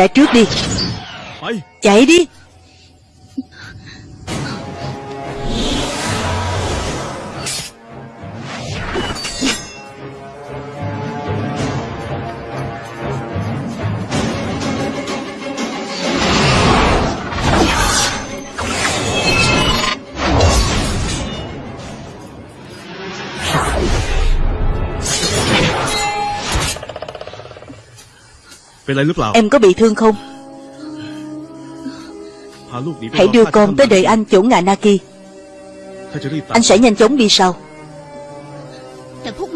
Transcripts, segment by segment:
Chạy trước đi. Chạy đi Em có bị thương không? Hãy đưa con tới đợi anh chỗ ngạ Naki. Anh sẽ nhanh chóng đi sau.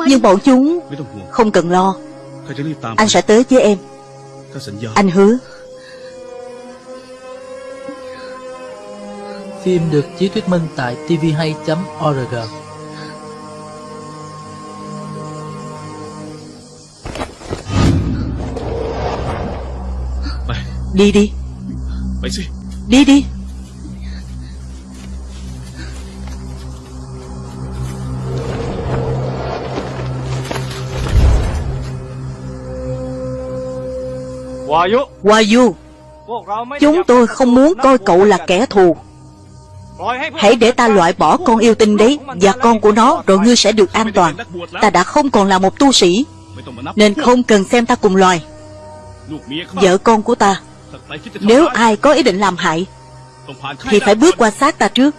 Nhưng bọn chúng Không cần lo. Anh sẽ tới với em. Anh hứa. Phim được chiếu thuyết minh tại tvhay.org Đi đi. Bánh gì? Đi đi. Wayu Chúng tôi không muốn coi cậu là kẻ thù. Hãy để ta loại bỏ con yêu tinh đấy Và con của nó Rồi ngươi sẽ được an toàn. Ta đã không còn là một tu sĩ Nên không cần xem ta cùng loài. Vợ con của ta nếu ai có ý định làm hại Thì phải bước qua xác ta trước.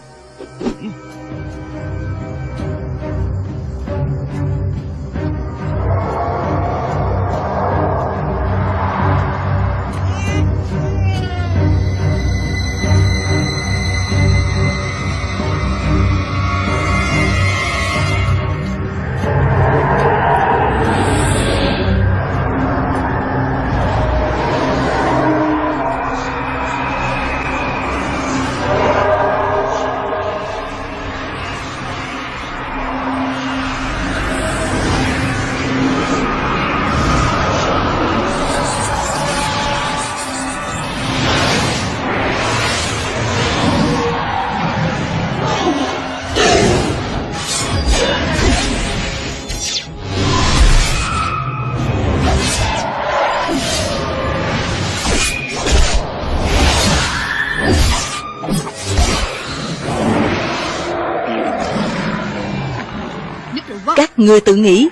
Người tự nghĩ,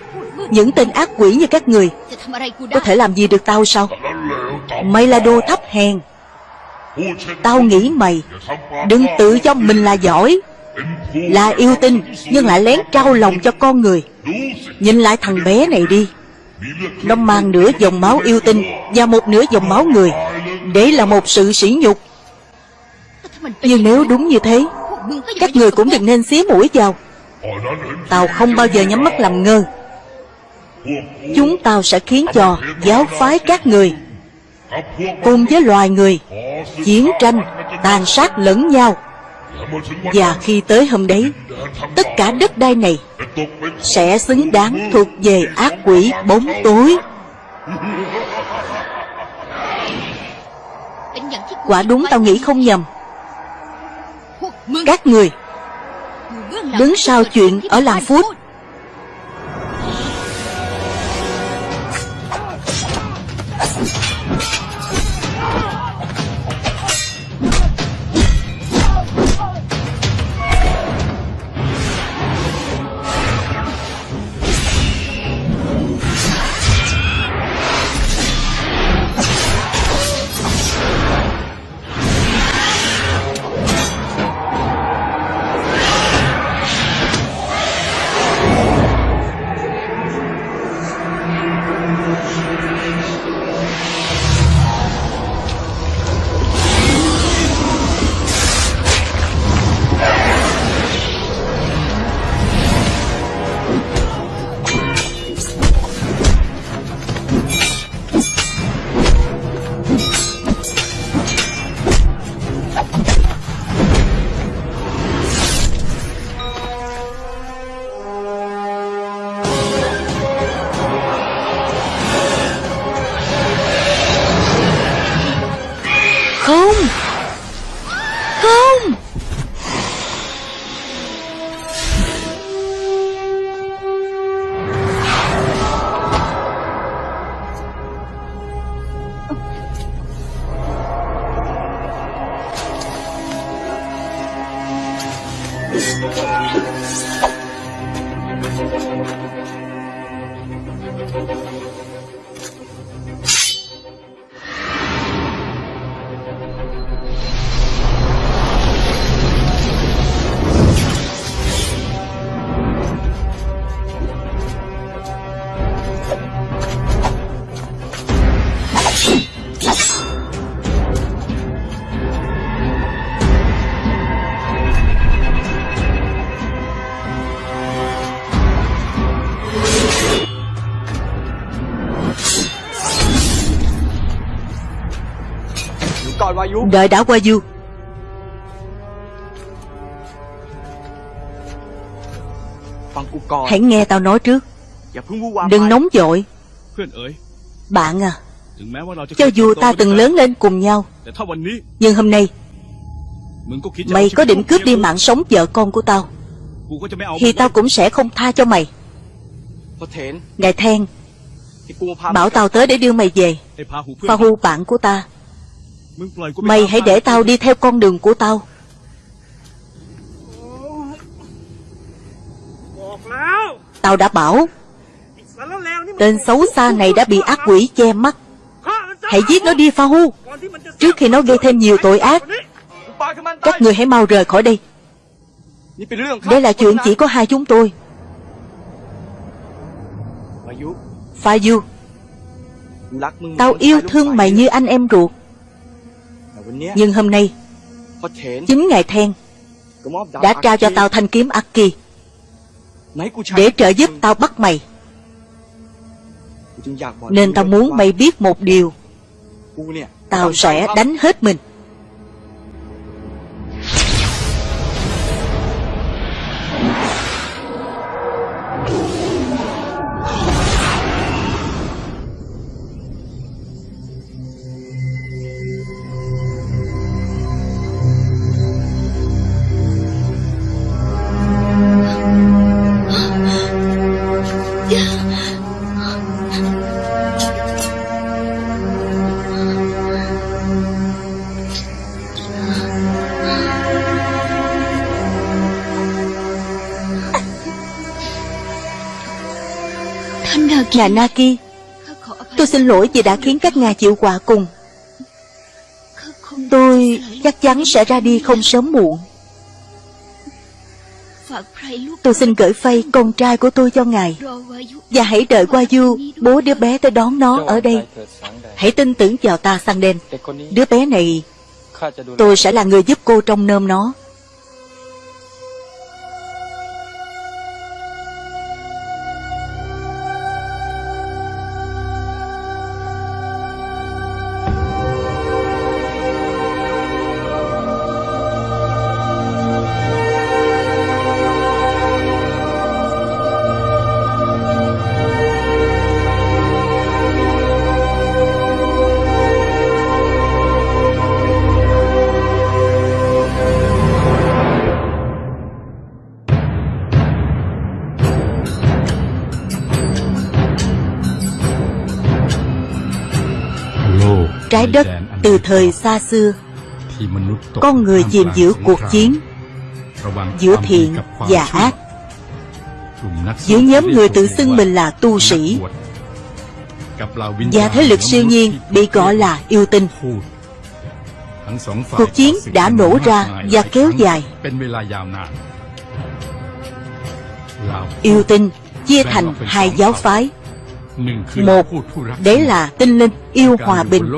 Những tên ác quỷ như các người Có thể làm gì được tao sao? Mày là đồ thấp hèn. Tao nghĩ mày Đừng tự cho mình là giỏi, Là yêu tinh, Nhưng lại lén trao lòng cho con người. Nhìn lại thằng bé này đi. Nó mang nửa dòng máu yêu tinh Và một nửa dòng máu người. Đấy là một sự sỉ nhục. Nhưng nếu đúng như thế, Các người cũng đừng nên xía mũi vào. Tao không bao giờ nhắm mắt làm ngơ. Chúng tao sẽ khiến cho giáo phái các người Cùng với loài người Chiến tranh, tàn sát lẫn nhau. Và khi tới hôm đấy Tất cả đất đai này Sẽ xứng đáng thuộc về ác quỷ bóng tối. Quả đúng tao nghĩ không nhầm. Các người đứng sau chuyện ở làng Phút. Đợi đã qua du Hãy nghe tao nói trước. Đừng nóng vội. Bạn à Cho dù ta từng lớn lên cùng nhau. Nhưng hôm nay, Mày có định cướp đi mạng sống vợ con của tao. Thì tao cũng sẽ không tha cho mày. Ngài Then Bảo tao tới để đưa mày về. Pahu bạn của ta. Mày hãy để tao đi theo con đường của tao. Tao đã bảo Tên xấu xa này đã bị ác quỷ che mắt. Hãy giết nó đi pha hu, Trước khi nó gây thêm nhiều tội ác Các người hãy mau rời khỏi đây. Đây là chuyện chỉ có hai chúng tôi. Pha du, Tao yêu thương mày như anh em ruột. Nhưng hôm nay Chính Ngài Then Đã trao cho tao thanh kiếm Aki. Để trợ giúp tao bắt mày. Nên tao muốn mày biết một điều. Tao sẽ đánh hết mình. nhà Naki. Tôi xin lỗi vì đã khiến các ngài chịu quả cùng. Tôi chắc chắn sẽ ra đi không sớm muộn. Tôi xin gửi phay con trai của tôi cho ngài. Và hãy đợi qua du, Bố đứa bé tới đón nó ở đây. Hãy tin tưởng vào ta, sang đêm Đứa bé này, Tôi sẽ là người giúp cô trong nơm nó. Thời xa xưa, Con người chìm giữa cuộc chiến Giữa thiện và ác. Giữa nhóm người tự xưng mình là tu sĩ, Và thế lực siêu nhiên bị gọi là yêu tinh. Cuộc chiến đã nổ ra và kéo dài. Yêu tinh chia thành hai giáo phái. Một, Đấy là tinh linh yêu hòa bình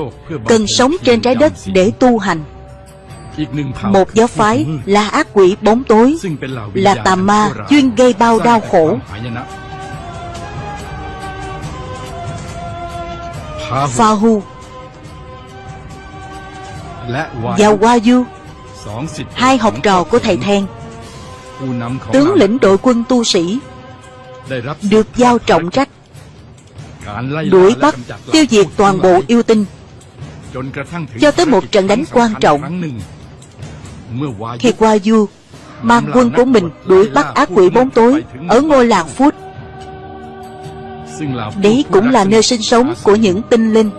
Cần sống trên trái đất để tu hành. Một giáo phái là ác quỷ bóng tối là tà ma chuyên gây bao đau khổ. Pha Hu. Và Hoa Du Hai học trò của thầy Then. Tướng lĩnh đội quân tu sĩ Được giao trọng trách đuổi bắt tiêu diệt toàn bộ yêu tinh. Cho tới một trận đánh quan trọng. Khi Hoa Du mang quân của mình đuổi bắt ác quỷ bóng tối ở ngôi làng Phút. Đấy cũng là nơi sinh. sống của những tinh linh.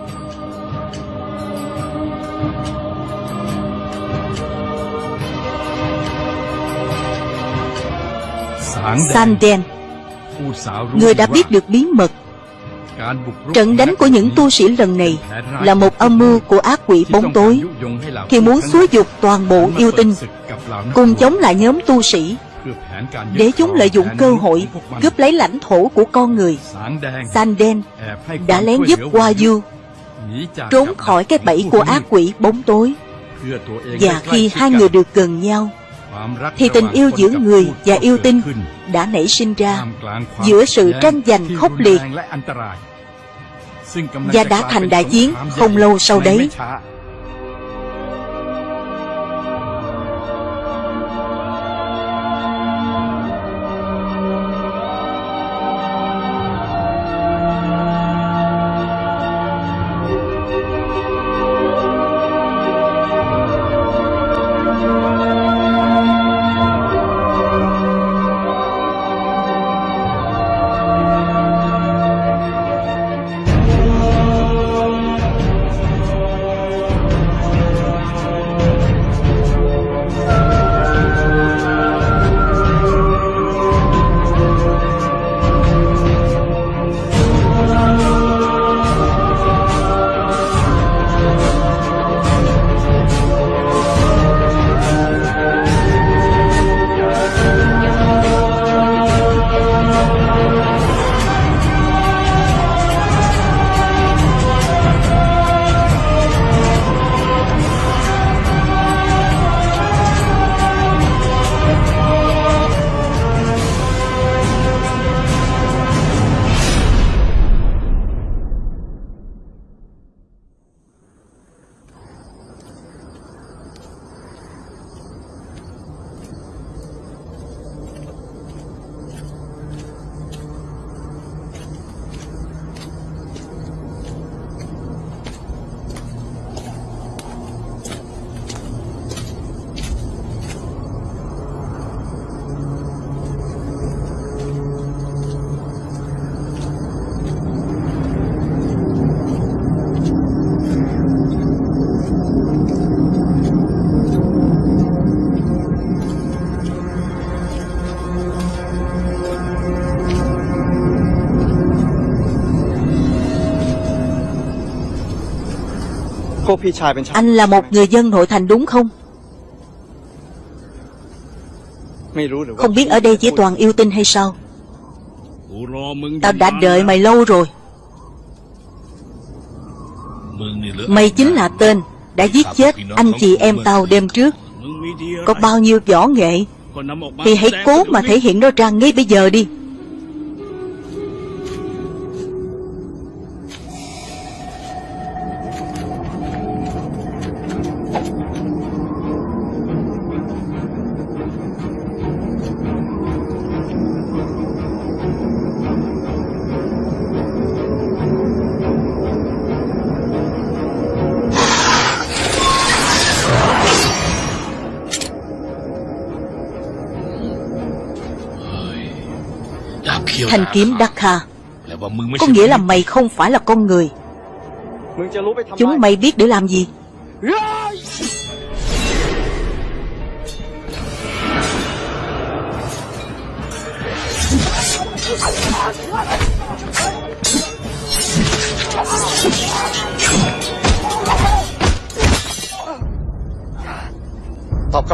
Sanden, người đã biết được bí mật Trận đánh của những tu sĩ lần này là một âm mưu của ác quỷ bóng tối khi muốn xúi dục toàn bộ yêu tinh, cùng chống lại nhóm tu sĩ, để chúng lợi dụng cơ hội cướp lấy lãnh thổ của con người. Sanden đã lén giúp Hoa Du trốn khỏi cái bẫy của ác quỷ bóng tối và khi hai người được gần nhau, thì tình yêu giữa người và yêu tinh đã nảy sinh ra giữa sự tranh giành khốc liệt và đã thành đại chiến không lâu sau đấy. Anh là một người dân nội thành đúng không? Không biết ở đây chỉ toàn yêu tinh hay sao? Tao đã đợi mày lâu rồi. Mày chính là tên Đã giết chết anh chị em tao đêm trước. Có bao nhiêu võ nghệ? Thì hãy cố mà thể hiện nó ra ngay bây giờ đi kiếm Dakha Có nghĩa là mày không phải là con người. Chúng mày biết để làm gì?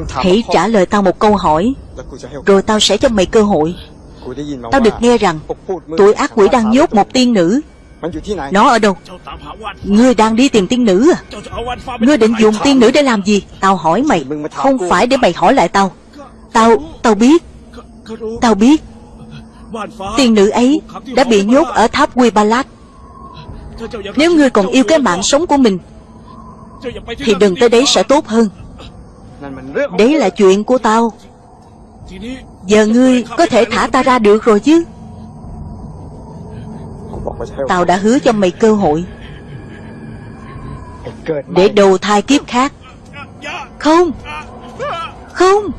Hãy trả lời tao một câu hỏi. Rồi tao sẽ cho mày cơ hội Tao được nghe rằng Tụi ác quỷ đang nhốt một tiên nữ. Nó ở đâu? Ngươi đang đi tìm tiên nữ à? Ngươi định dùng tiên nữ để làm gì? Tao hỏi mày Không phải để mày hỏi lại tao. Tao, tao biết. Tao biết. Tiên nữ ấy đã bị nhốt ở tháp Quy Ba Lát. Nếu ngươi còn yêu cái mạng sống của mình Thì đừng tới đấy sẽ tốt hơn. Đấy là chuyện của tao Giờ ngươi có thể thả ta ra được rồi chứ? Tao đã hứa cho mày cơ hội. Để đầu thai kiếp khác. Không! Không!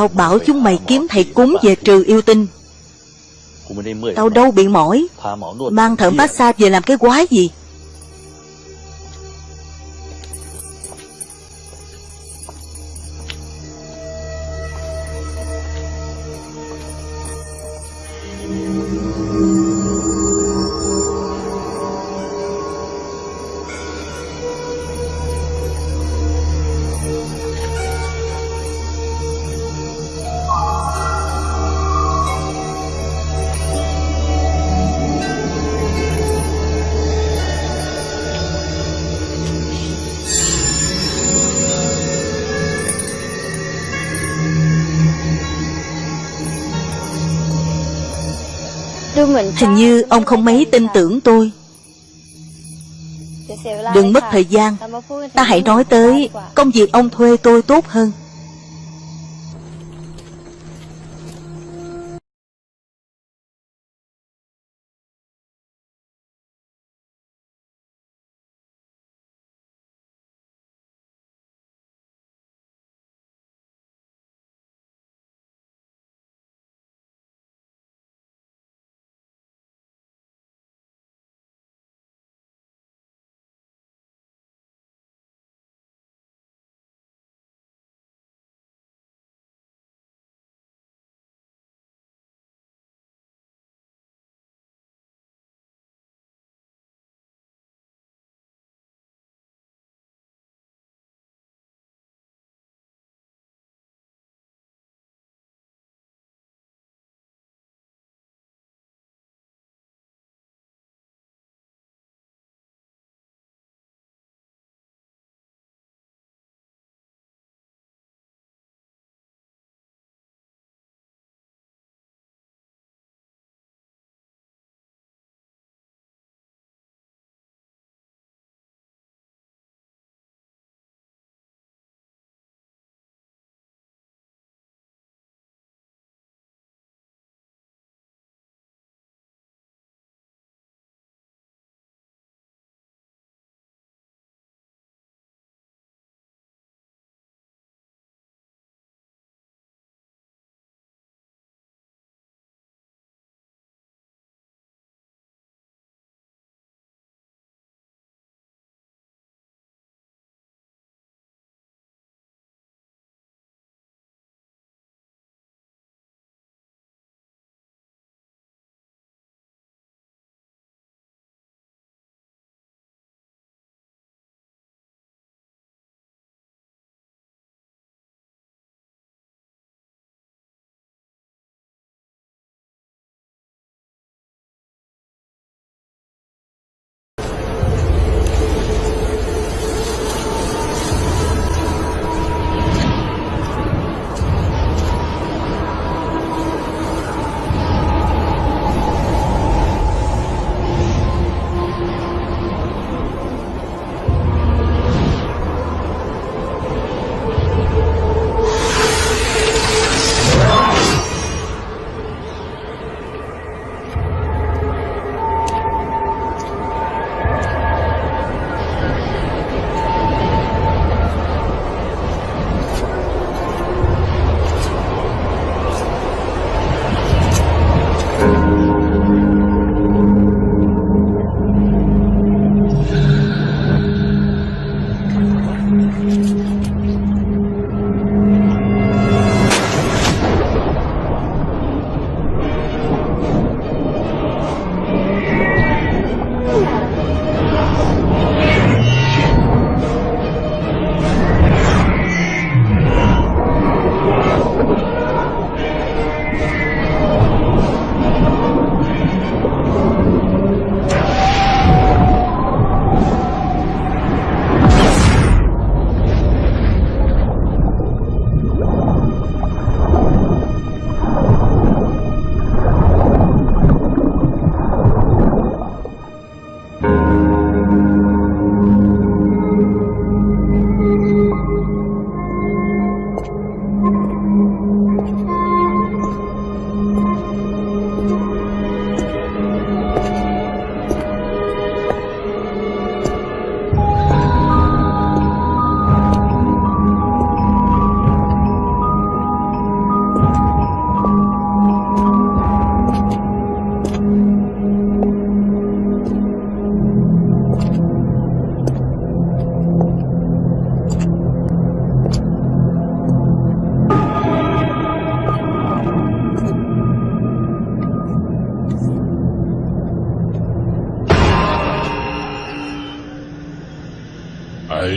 Tao bảo chúng mày kiếm thầy cúng về trừ yêu tinh. Tao đâu bị mỏi. Mang thợ massage về làm cái quái gì Hình như ông không mấy tin tưởng tôi. Đừng mất thời gian. Ta hãy nói tới công việc ông thuê tôi tốt hơn.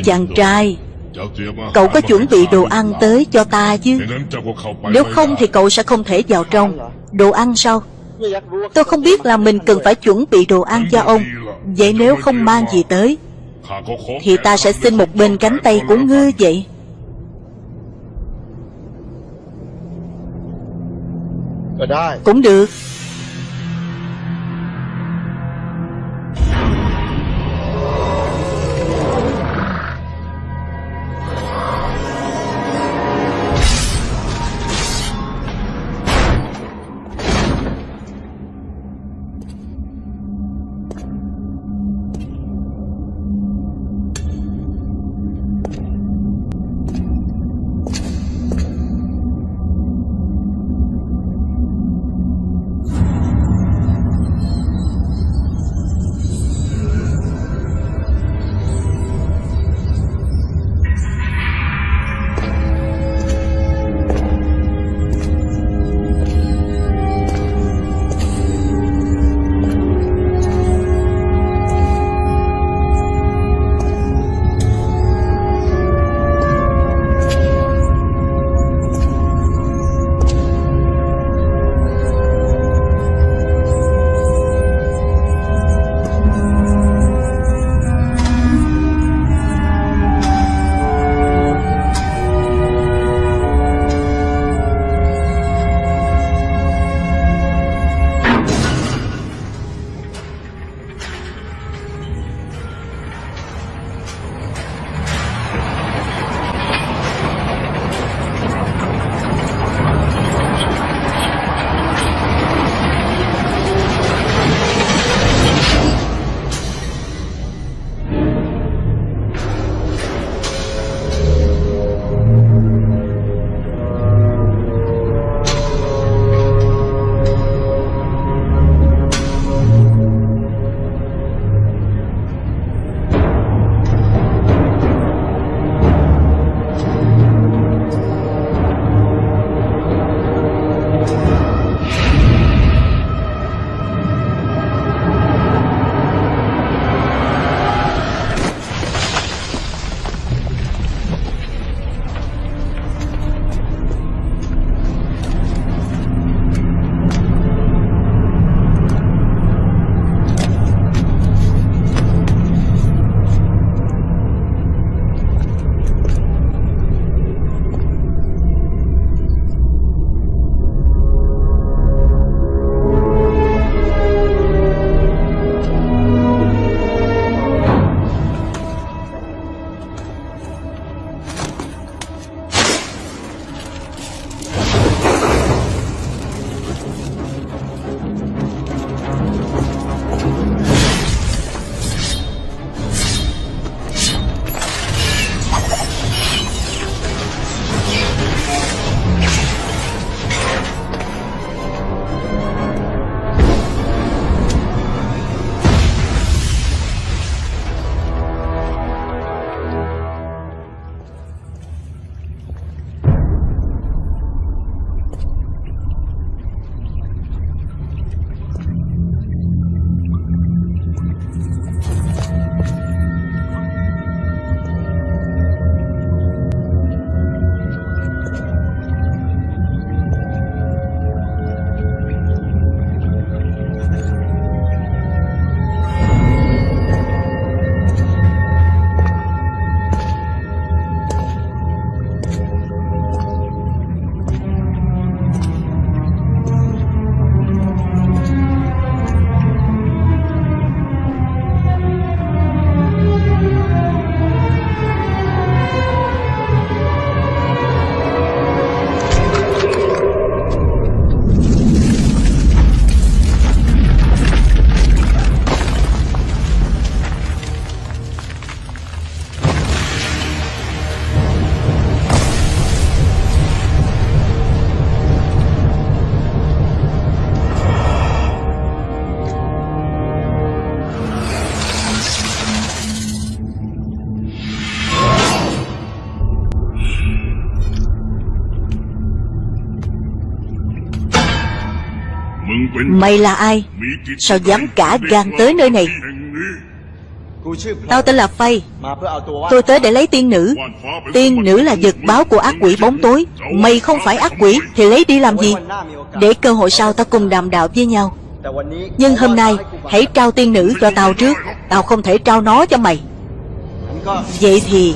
Chàng trai. Cậu có chuẩn bị đồ ăn tới cho ta chứ? Nếu không thì cậu sẽ không thể vào trong. Đồ ăn sao? Tôi không biết là mình cần phải chuẩn bị đồ ăn cho ông. Vậy nếu không mang gì tới, Thì ta sẽ xin một bên cánh tay của ngư vậy. Cũng được. Mày là ai? Sao dám cả gan tới nơi này? Tao tên là Phay. Tôi tới để lấy tiên nữ. Tiên nữ là vật báo của ác quỷ bóng tối. Mày không phải ác quỷ, Thì lấy đi làm gì? Để cơ hội sau tao cùng đàm đạo với nhau. Nhưng hôm nay, Hãy trao tiên nữ cho tao trước. Tao không thể trao nó cho mày. Vậy thì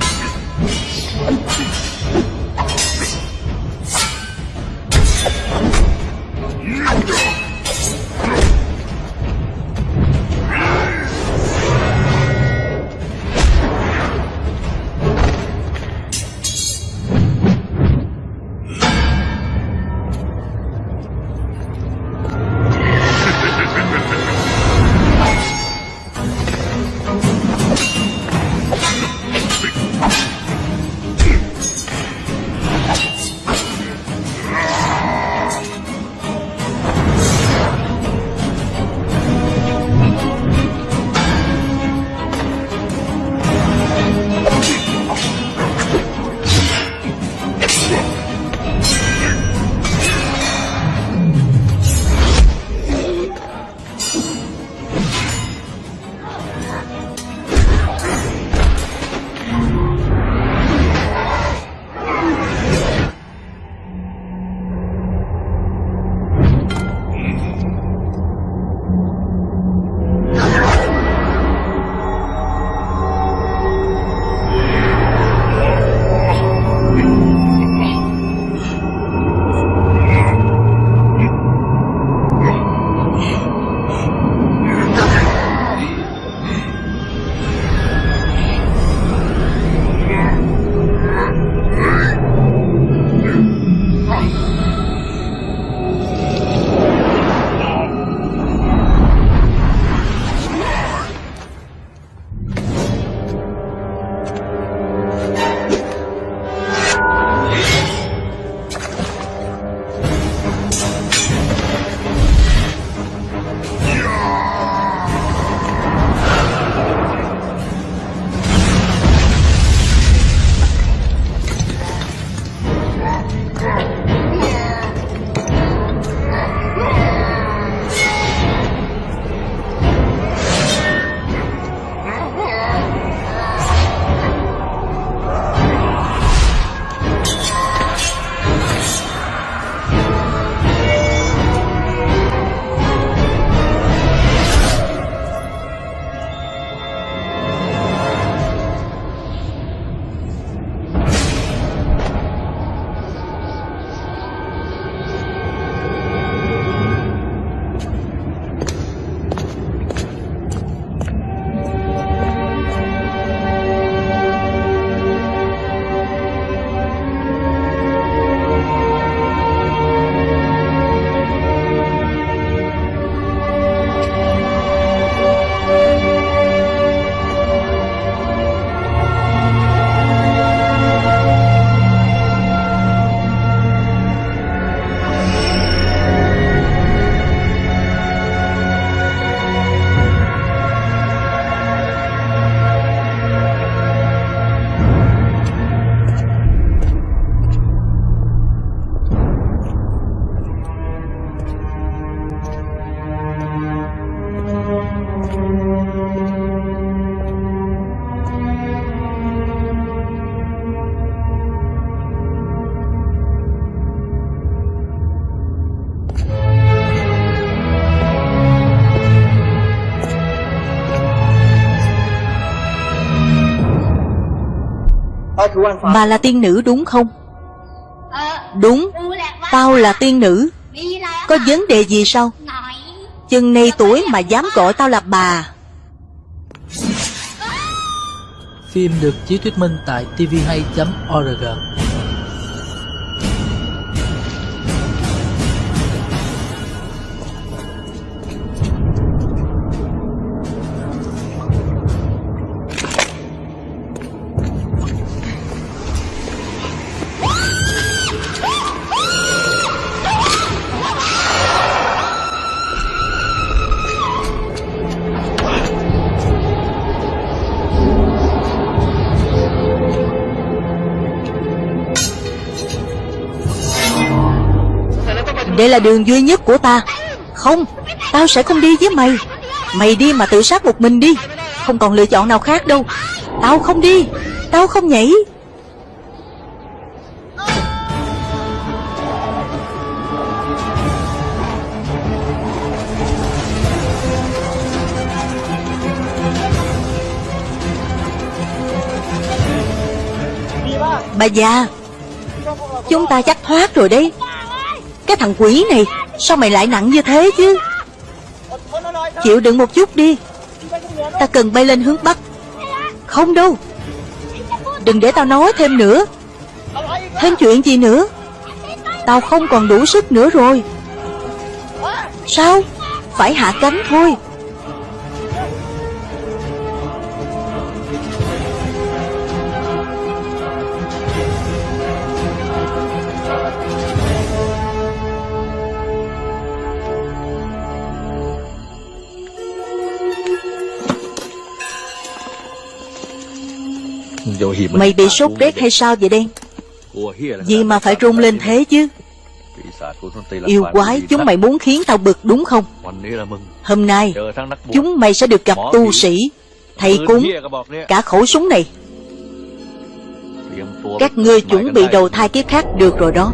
Bà là tiên nữ đúng không? Đúng. Tao là tiên nữ. Có vấn đề gì sao? Chừng này tuổi mà dám gọi tao là bà. Phim được chiếu thuyết minh tại tvhay.org Đây là đường duy nhất của ta. Không, Tao sẽ không đi với mày. Mày đi mà tự sát một mình đi. Không còn lựa chọn nào khác đâu. Tao không đi. Tao không nhảy. Bà già, Chúng ta chắc thoát rồi đấy. Cái thằng quỷ này. Sao mày lại nặng như thế chứ? Chịu đựng một chút đi. Ta cần bay lên hướng Bắc. Không đâu. Đừng để tao nói thêm nữa. Thêm chuyện gì nữa? Tao không còn đủ sức nữa rồi. Sao? Phải hạ cánh thôi. Mày bị sốt rét hay sao vậy đen? Gì mà phải run lên thế chứ? Yêu quái chúng mày muốn khiến tao bực đúng không? Hôm nay Chúng mày sẽ được gặp tu sĩ. Thầy cúng Cả khẩu súng này. Các ngươi chuẩn bị đầu thai kiếp khác được rồi đó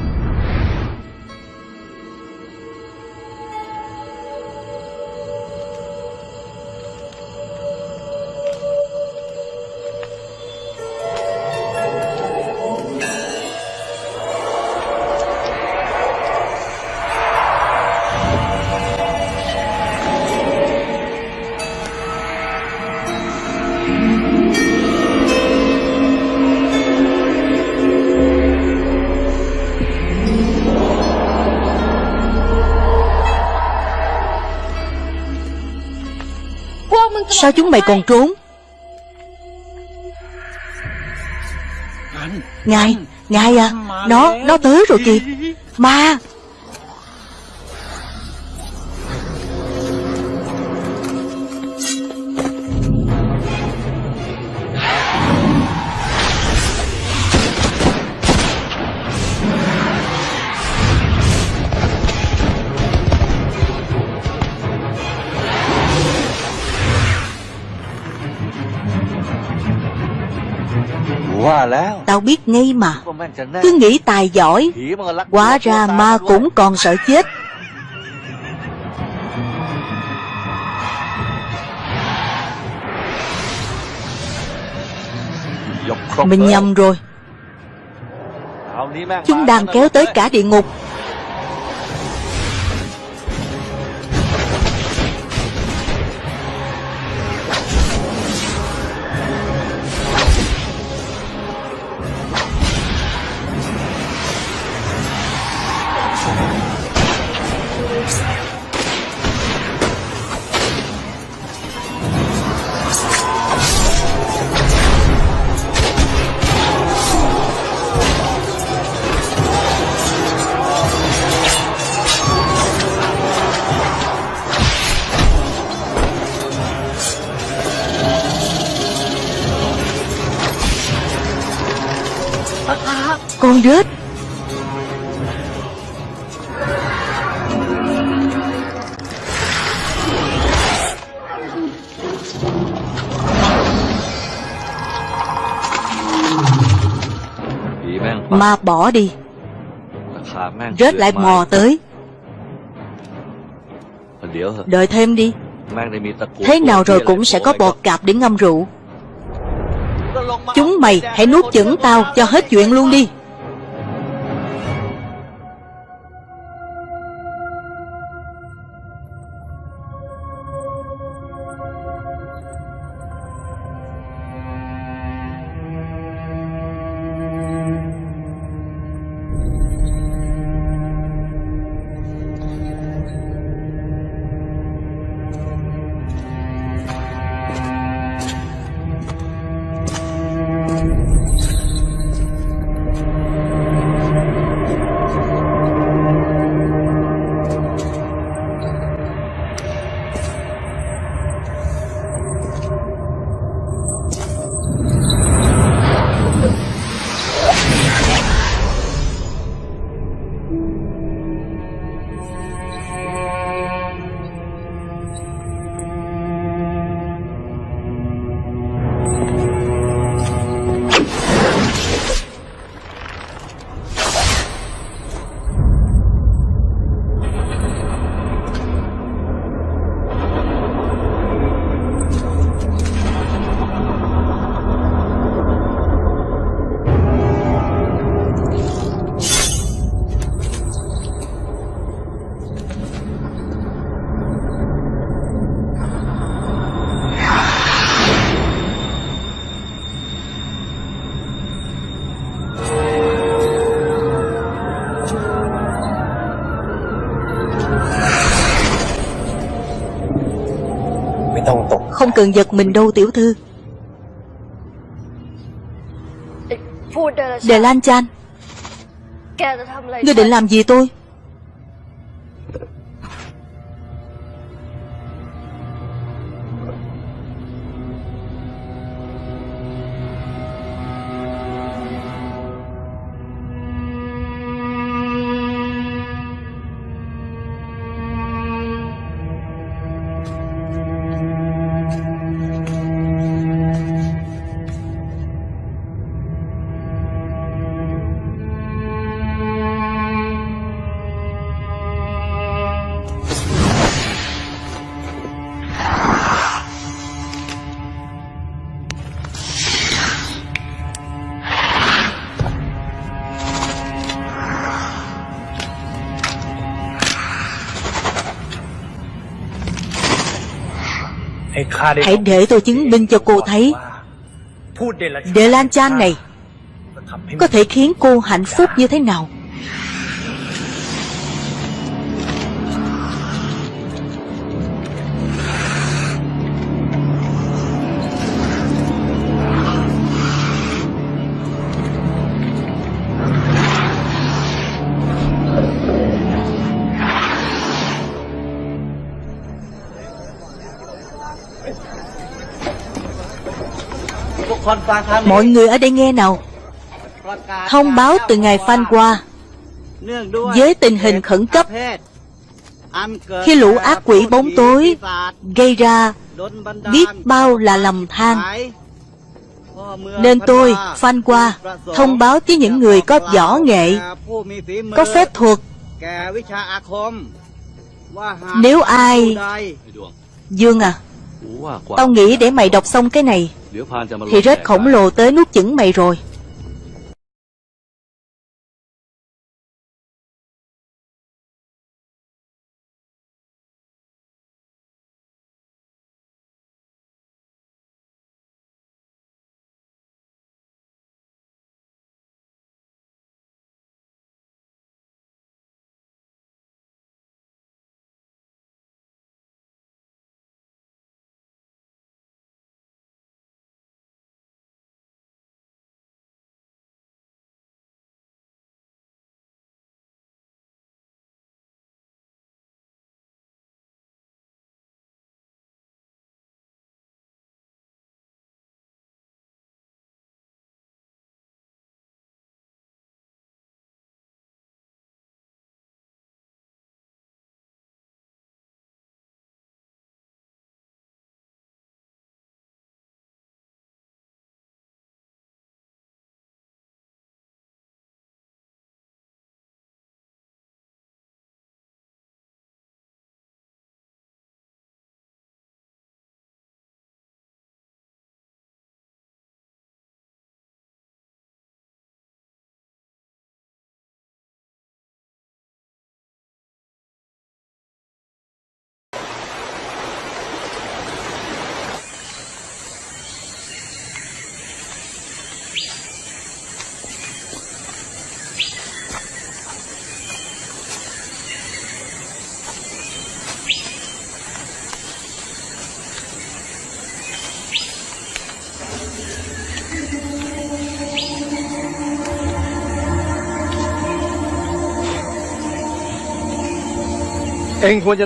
Sao chúng mày còn trốn? Ngài Ngài à Nó Nó tới rồi kìa. Ma Tao biết ngay mà. Cứ nghĩ tài giỏi, Quá ra ma cũng còn sợ chết. Mình nhầm rồi. Chúng đang kéo tới cả địa ngục. Con rết. Ma bỏ đi. Rết lại mò tới. Đợi thêm đi. Thế nào rồi cũng sẽ có bọt cạp để ngâm rượu. Chúng mày hãy nuốt chửng tao cho hết chuyện luôn đi. Cần giật mình đâu tiểu thư. Đề Lan Chan. Ngươi định làm gì tôi Hãy để tôi chứng minh cho cô thấy. Đề Lan Chan này Có thể khiến cô hạnh phúc như thế nào Mọi người ở đây nghe nào. Thông báo từ ngày Phan qua. Với tình hình khẩn cấp Khi lũ ác quỷ bóng tối Gây ra biết bao là lầm than. Nên tôi, Phan qua Thông báo với những người có võ nghệ Có phép thuật. Nếu ai Dương à Tao nghĩ để mày đọc xong cái này Thì rết khổng lồ tới nuốt chửng mày rồi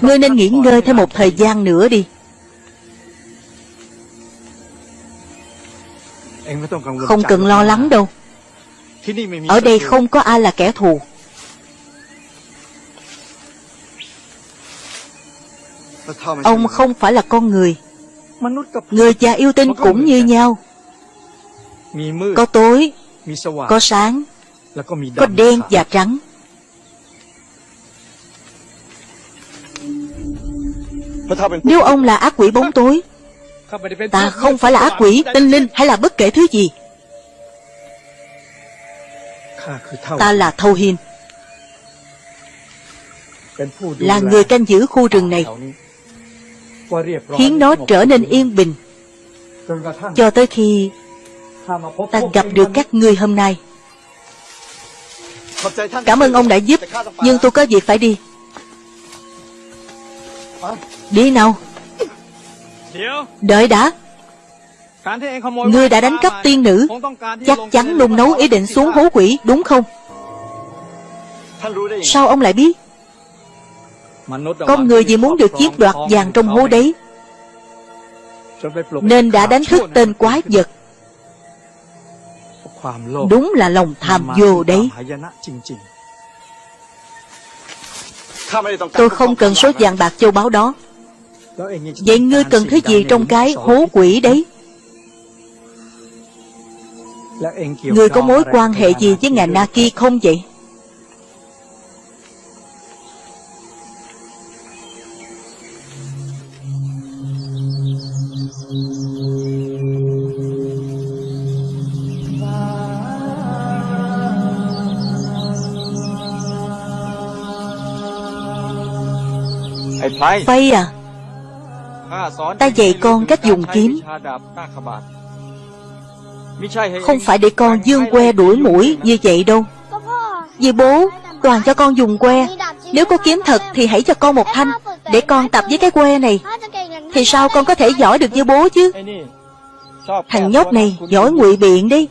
Ngươi nên nghỉ ngơi thêm một thời gian nữa đi. Không cần lo lắng đâu. Ở đây không có ai là kẻ thù. Ông không phải là con người. Người và yêu tinh cũng như nhau. Có tối, có sáng, có đen và trắng. Nếu ông là ác quỷ bóng tối Ta không phải là ác quỷ, tinh linh hay là bất kể thứ gì. Ta là Thâu Hiên Là người canh giữ khu rừng này Khiến nó trở nên yên bình. Cho tới khi Ta gặp được các ngươi hôm nay. Cảm ơn ông đã giúp Nhưng tôi có việc phải đi. Đi nào. Đợi đã. Ngươi đã đánh cắp tiên nữ. Chắc chắn nung nấu ý định xuống hố quỷ đúng không? Sao ông lại biết? Con người vì muốn được chiếm đoạt vàng trong hố đấy. Nên đã đánh thức tên quái vật. Đúng là lòng tham vô đấy. Tôi không cần số vàng bạc châu báu đó Vậy ngươi cần thứ gì trong cái hố quỷ đấy? Ngươi có mối quan hệ gì với ngài Naki không vậy? Phay à? Ta dạy con cách dùng kiếm. Không phải để con dương que đuổi mũi như vậy đâu. Vì bố, toàn cho con dùng que. Nếu có kiếm thật thì hãy cho con một thanh Để con tập với cái que này. Thì sao con có thể giỏi được như bố chứ? Thằng nhóc này giỏi ngụy biện đi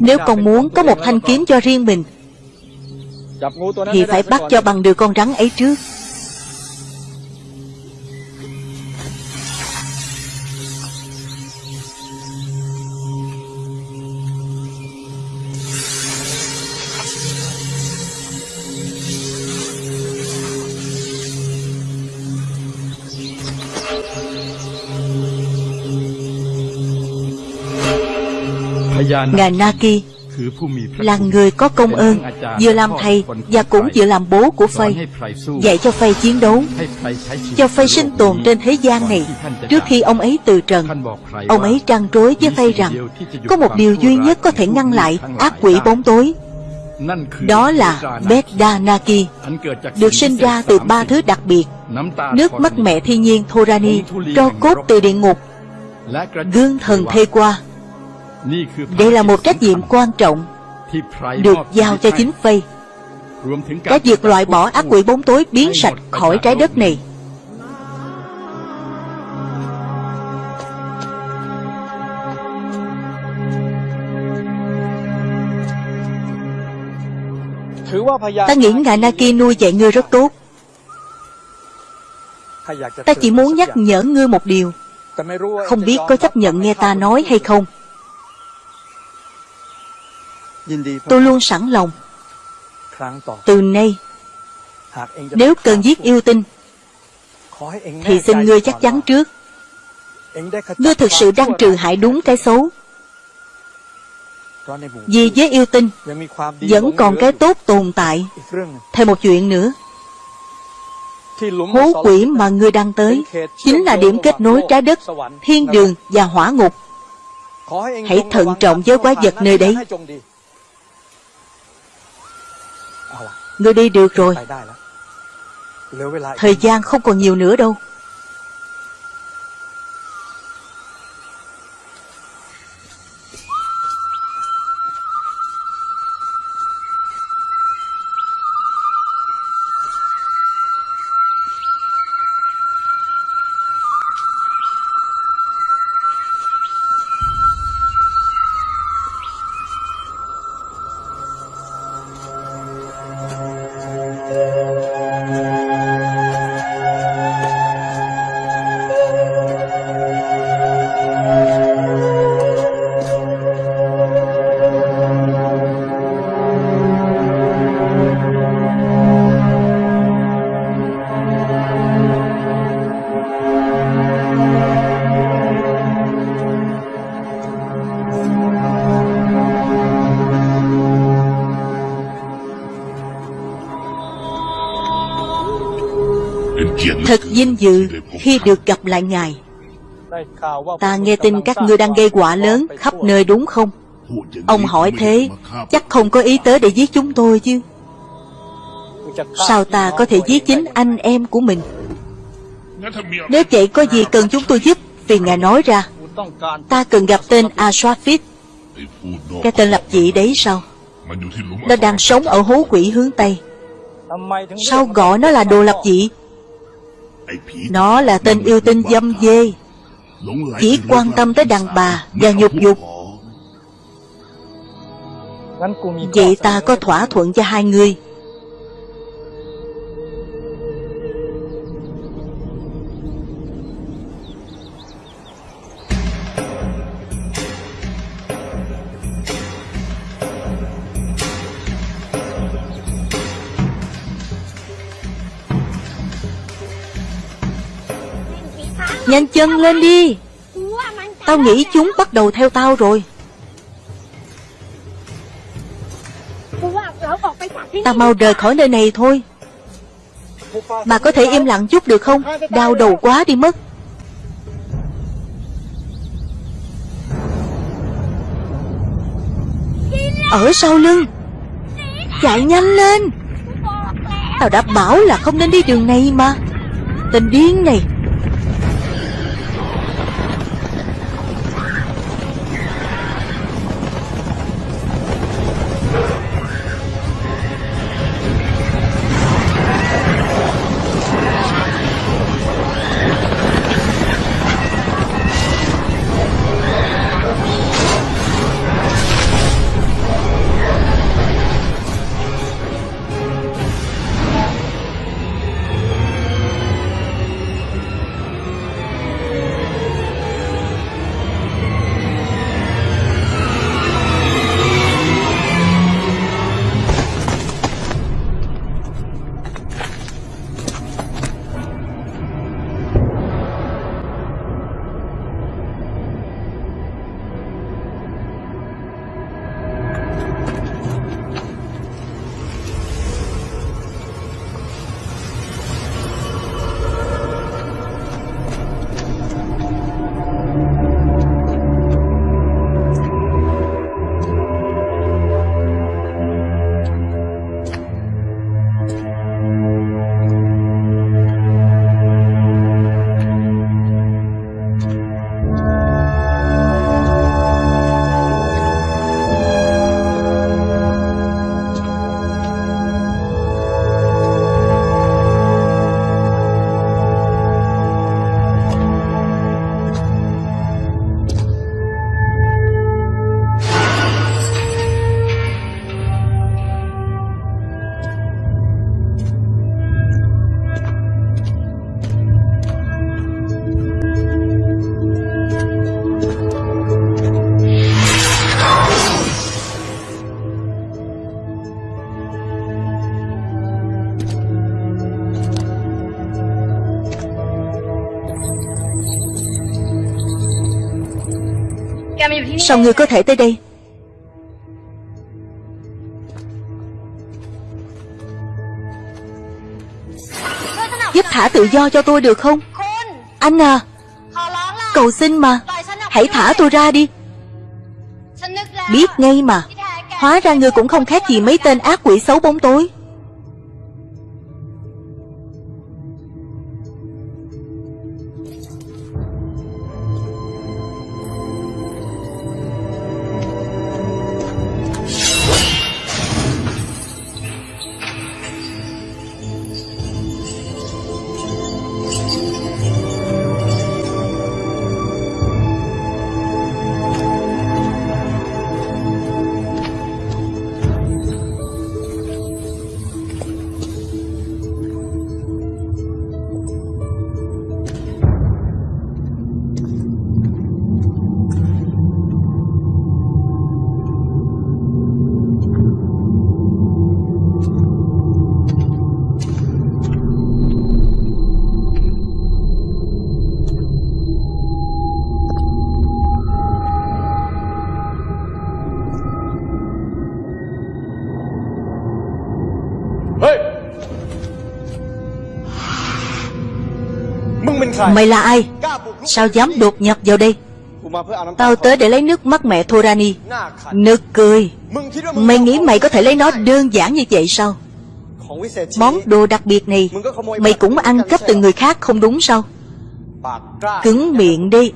Nếu con muốn có một thanh kiếm cho riêng mình Thì phải bắt cho bằng được con rắn ấy trước Ngài Naki là người có công ơn, vừa làm thầy và cũng vừa làm bố của Phây, dạy cho Phây chiến đấu, cho Phây sinh tồn trên thế gian này. Trước khi ông ấy từ trần, ông ấy trăn trối với Phây rằng có một điều duy nhất có thể ngăn lại ác quỷ bóng tối. Đó là Bedanaki được sinh ra từ ba thứ đặc biệt, nước mắt mẹ thiên nhiên Thorani, tro cốt từ địa ngục. Gương thần thê qua đây là một trách nhiệm quan trọng Được giao cho chính Phây. Cái việc loại bỏ ác quỷ bốn tối biến sạch khỏi trái đất này. Ta nghĩ Ngài Naki nuôi dạy ngươi rất tốt. Ta chỉ muốn nhắc nhở ngươi một điều. Không biết có chấp nhận nghe ta nói hay không. Tôi luôn sẵn lòng. Từ nay Nếu cần giết yêu tinh Thì xin ngươi chắc chắn trước. Ngươi thực sự đang trừ hại đúng cái xấu. Vì với yêu tinh Vẫn còn cái tốt tồn tại. Thêm một chuyện nữa. Hố quỷ mà ngươi đang tới Chính là điểm kết nối trái đất Thiên đường và hỏa ngục. Hãy thận trọng với quái vật nơi đấy Ngươi đi được rồi. Thời gian không còn nhiều nữa đâu dự khi được gặp lại Ngài. Ta nghe tin các ngươi đang gây quả lớn khắp nơi đúng không? Ông hỏi thế, chắc không có ý tới để giết chúng tôi chứ. Sao ta có thể giết chính anh em của mình? Nếu vậy có gì cần chúng tôi giúp, vì Ngài nói ra, ta cần gặp tên Ashrafit. Cái tên lập dị đấy sao? Nó đang sống ở hố quỷ hướng Tây. Sao gọi nó là đồ lập dị? Nó là tên yêu tinh dâm dê. Chỉ quan tâm tới đàn bà và nhục dục Vậy ta có thỏa thuận cho hai người. Nhanh chân lên đi. Tao nghĩ chúng bắt đầu theo tao rồi. Tao mau rời khỏi nơi này thôi. Bà có thể im lặng chút được không? Đau đầu quá đi mất. Ở sau lưng. Chạy nhanh lên. Tao đã bảo là không nên đi đường này mà. Tên điên này. Sao ngươi có thể tới đây? Giúp thả tự do cho tôi được không? Anh à Cầu xin mà. Hãy thả tôi ra đi. Biết ngay mà. Hóa ra ngươi cũng không khác gì mấy tên ác quỷ xấu bóng tối. Mày là ai? Sao dám đột nhập vào đây? Tao tới để lấy nước mắt mẹ Thorani. Nực cười. Mày nghĩ mày có thể lấy nó đơn giản như vậy sao? Món đồ đặc biệt này, Mày cũng ăn cắp từ người khác không đúng sao? Cứng miệng đi.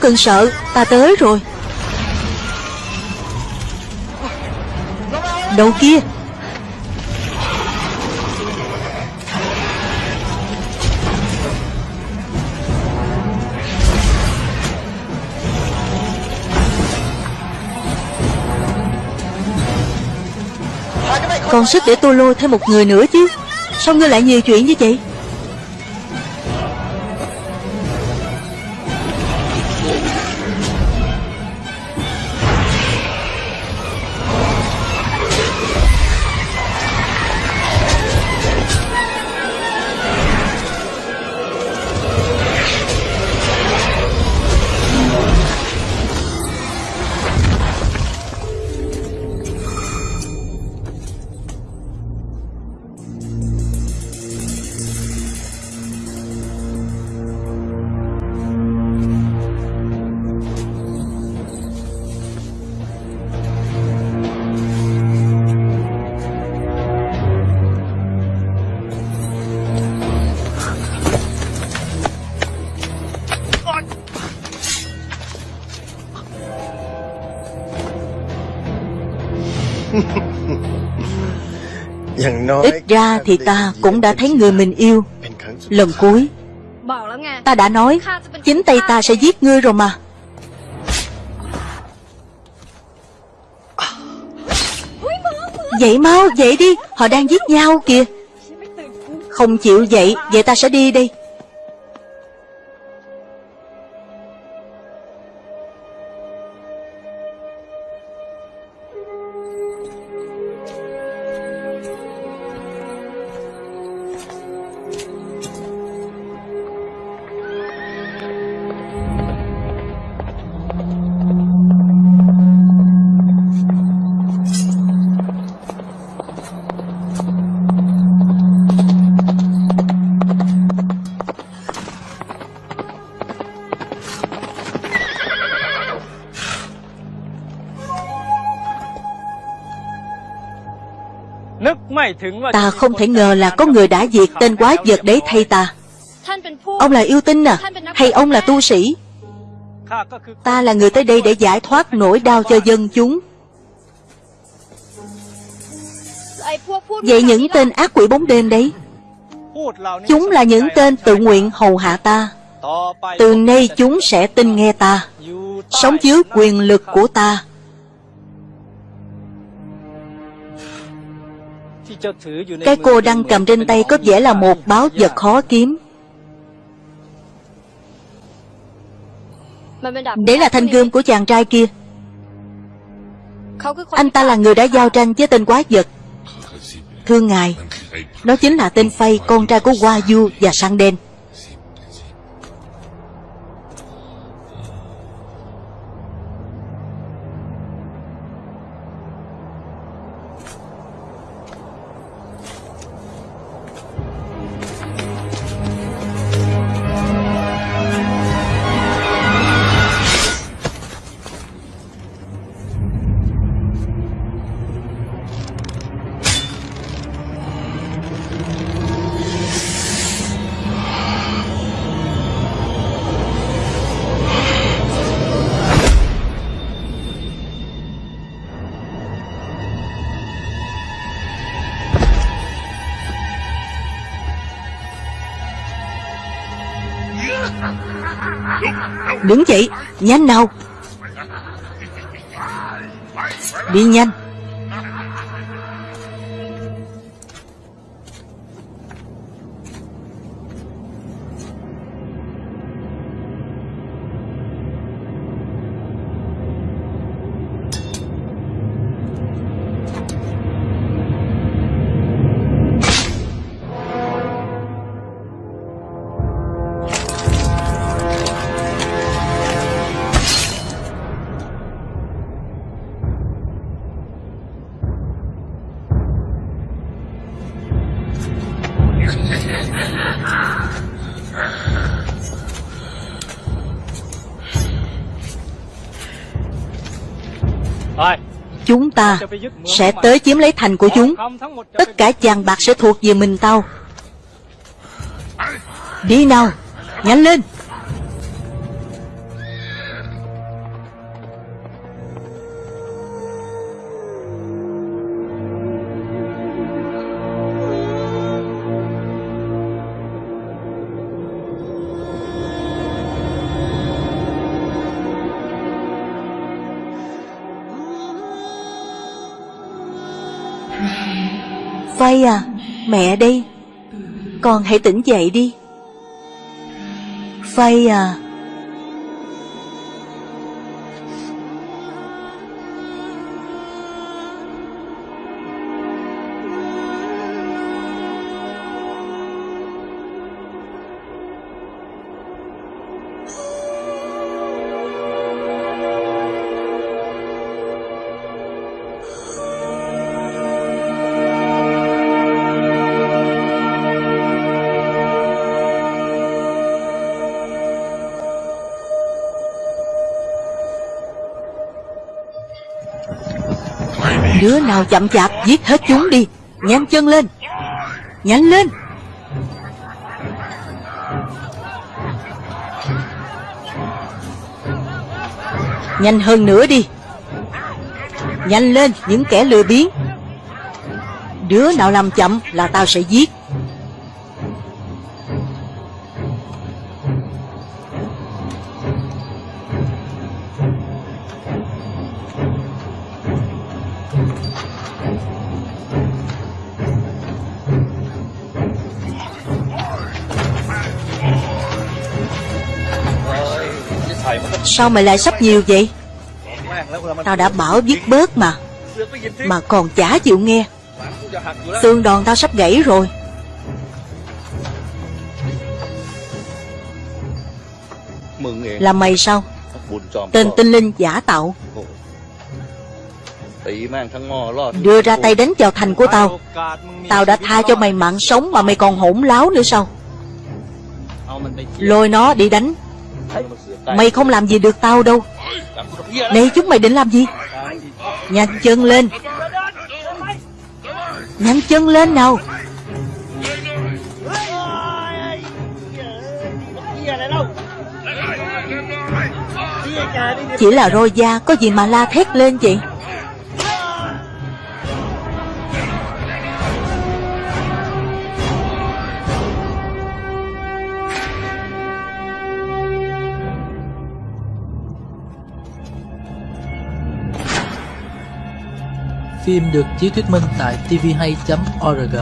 Không cần sợ, Ta tới rồi. Đầu kia. Còn sức để tôi lôi thêm một người nữa chứ. Sao ngươi lại nhiều chuyện như vậy? Ra thì ta cũng đã thấy người mình yêu. Lần cuối, Ta đã nói, Chính tay ta sẽ giết ngươi rồi mà. Dậy mau, dậy đi, Họ đang giết nhau kìa. Không chịu dậy, Vậy ta sẽ đi đây. Ta không thể ngờ là có người đã diệt tên quái vật đấy thay ta. Ông là yêu tinh à? Hay ông là tu sĩ? Ta là người tới đây để giải thoát nỗi đau cho dân chúng. Vậy những tên ác quỷ bóng đêm đấy, Chúng là những tên tự nguyện hầu hạ ta. Từ nay chúng sẽ tin nghe ta, Sống dưới quyền lực của ta. Cái cô đang cầm trên tay có vẻ là một báo vật khó kiếm. Đấy là thanh gươm của chàng trai kia. Anh ta là người đã giao tranh với tên quái vật. Thưa ngài, nó chính là tên Phay Con trai của Hoa Du và Sang Đen. Nhanh nào? Đi nhanh ta sẽ tới chiếm lấy thành của chúng. Tất cả vàng bạc sẽ thuộc về mình tao. Đi nào, Nhanh lên. Mẹ đây. Con hãy tỉnh dậy đi. Phây à. Nào chậm chạp, giết hết chúng đi. Nhanh chân lên. Nhanh lên. Nhanh hơn nữa đi. Nhanh lên, những kẻ lừa biến Đứa nào làm chậm là tao sẽ giết. Sao mày lại sắp nhiều vậy? Tao đã bảo dứt bớt mà Mà còn chả chịu nghe. Xương đòn tao sắp gãy rồi. Là mày sao? Tên tinh linh giả tạo. Đưa ra tay đánh vào thành của tao. Tao đã tha cho mày mạng sống Mà mày còn hỗn láo nữa sao? Lôi nó đi đánh. Mày không làm gì được tao đâu. Này chúng mày định làm gì? Nhanh chân lên. Nhanh chân lên nào. Chỉ là roi da Có gì mà la thét lên vậy Phim được chiếu thuyết minh tại tvhay.org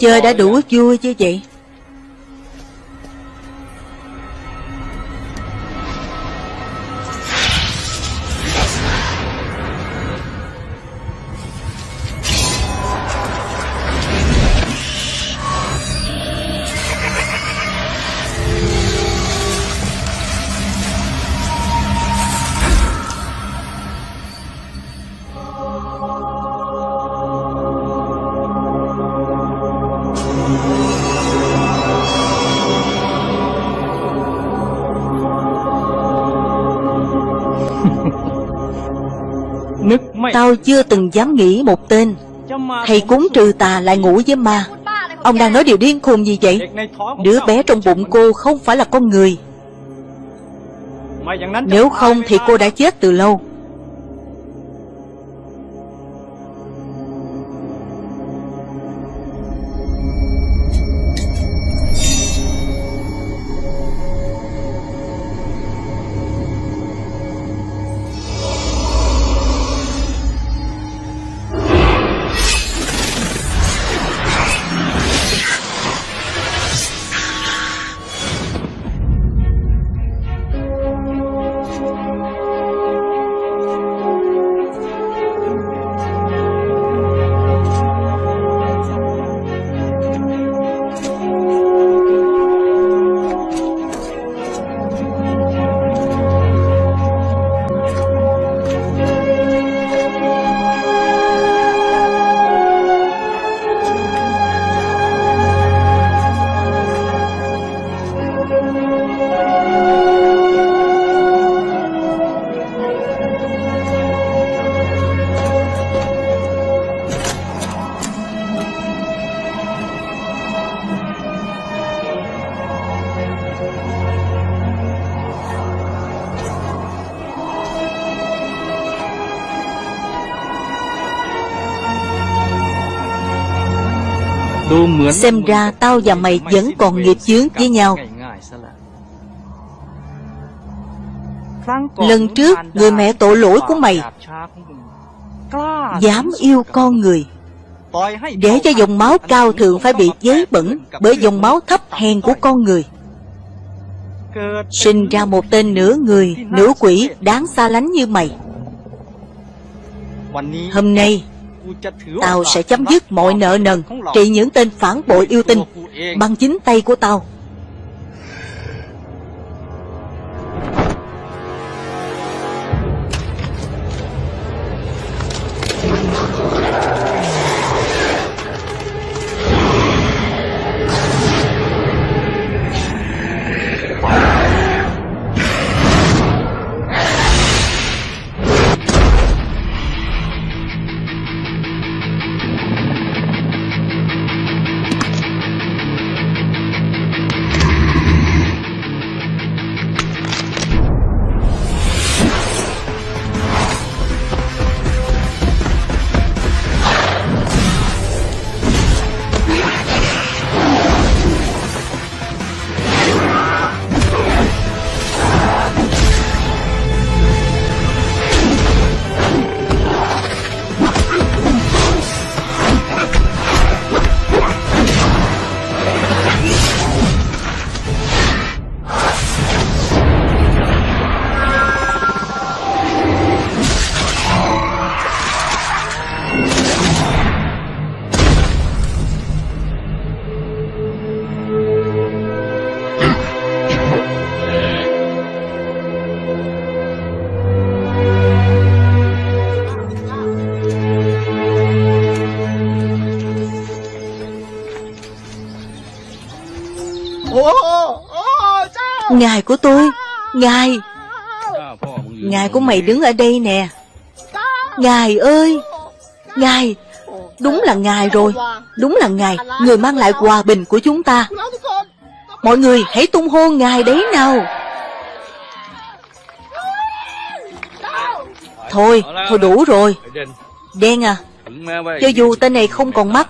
chơi đã đủ vui chưa vậy sao chưa từng dám nghĩ một tên. Thầy cúng trừ tà lại ngủ với ma. Ông đang nói điều điên khùng gì vậy? Đứa bé trong bụng cô không phải là con người. Nếu không thì cô đã chết từ lâu. Xem ra tao và mày vẫn còn nghiệp chướng với nhau. Lần trước người mẹ tội lỗi của mày Dám yêu con người. Để cho dòng máu cao thượng phải bị giấy bẩn Bởi dòng máu thấp hèn của con người. Sinh ra một tên nửa người, nửa quỷ đáng xa lánh như mày. Hôm nay Tao sẽ chấm dứt mọi nợ nần Trị những tên phản bội yêu tinh Bằng chính tay của tao Ngài. Ngài của mày đứng ở đây nè. Ngài ơi. Ngài Đúng là Ngài rồi. Đúng là Ngài Người mang lại hòa bình của chúng ta. Mọi người hãy tung hô Ngài đấy nào. Thôi, thôi đủ rồi. Đen à Cho dù tên này không còn mắt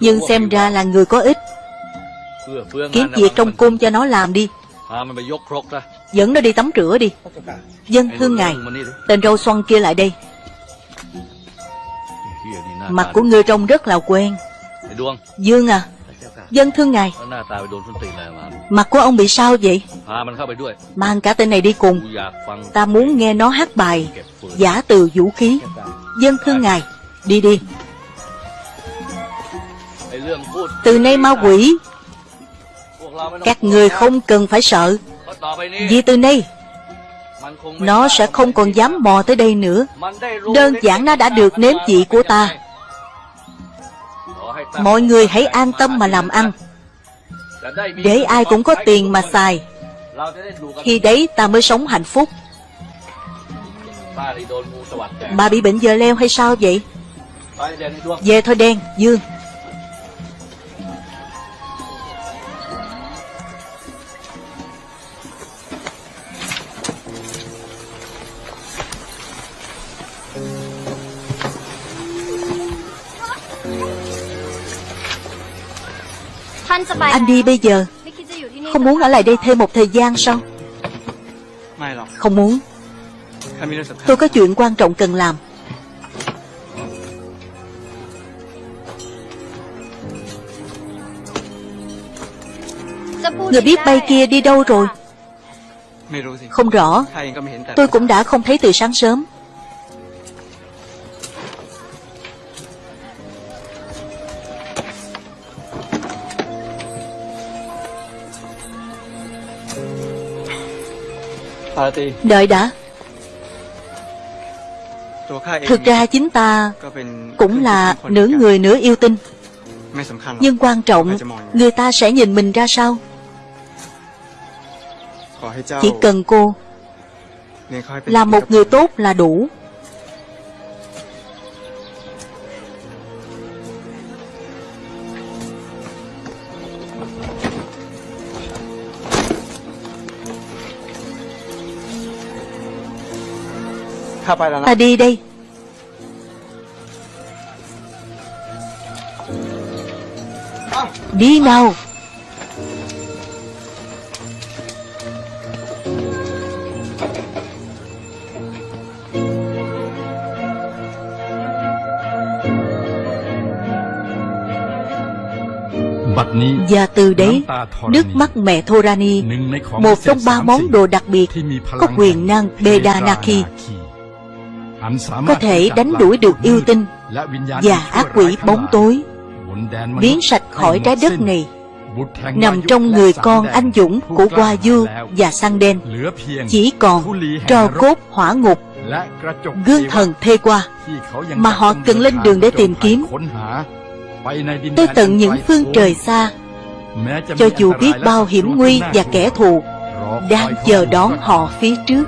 Nhưng xem ra là người có ích. Kiếm việc trong cung cho nó làm đi. Dẫn nó đi tắm rửa đi. Dân thương ngài. Tên râu xoăn kia lại đây. Mặt của ngươi trông rất là quen. Dương à Dân thương ngài. Mặt của ông bị sao vậy? Mang cả tên này đi cùng. Ta muốn nghe nó hát bài Giả từ vũ khí. Dân thương ngài Đi đi. Từ nay ma quỷ. Các người không cần phải sợ. Vì từ nay Nó sẽ không còn dám mò tới đây nữa. Đơn giản nó đã được nếm vị của ta. Mọi người hãy an tâm mà làm ăn. Để ai cũng có tiền mà xài Khi đấy ta mới sống hạnh phúc. Bà bị bệnh giờ leo hay sao vậy? Về thôi đen, Dương. Anh đi bây giờ. Không muốn ở lại đây thêm một thời gian sao? Không muốn. Tôi có chuyện quan trọng cần làm. Người biết bay kia đi đâu rồi? Không rõ. Tôi cũng đã không thấy từ sáng sớm. Đợi đã. Thực ra chính ta cũng là nửa người nửa yêu tinh. Nhưng quan trọng người ta sẽ nhìn mình ra sao? Chỉ cần cô Là một người tốt là đủ. Ta à, đi đây Đi nào. Và từ đấy, nước mắt mẹ Thorani, một trong ba món đồ đặc biệt có quyền năng Bedanaki có thể đánh đuổi được yêu tinh và ác quỷ bóng tối, biến sạch khỏi trái đất này, nằm trong người con anh dũng của Hoa Du và Sang Đen, chỉ còn trò cốt hỏa ngục, gương thần thê qua, mà họ cần lên đường để tìm kiếm. Tới tận những phương trời xa, cho dù biết bao hiểm nguy và kẻ thù đang chờ đón họ phía trước.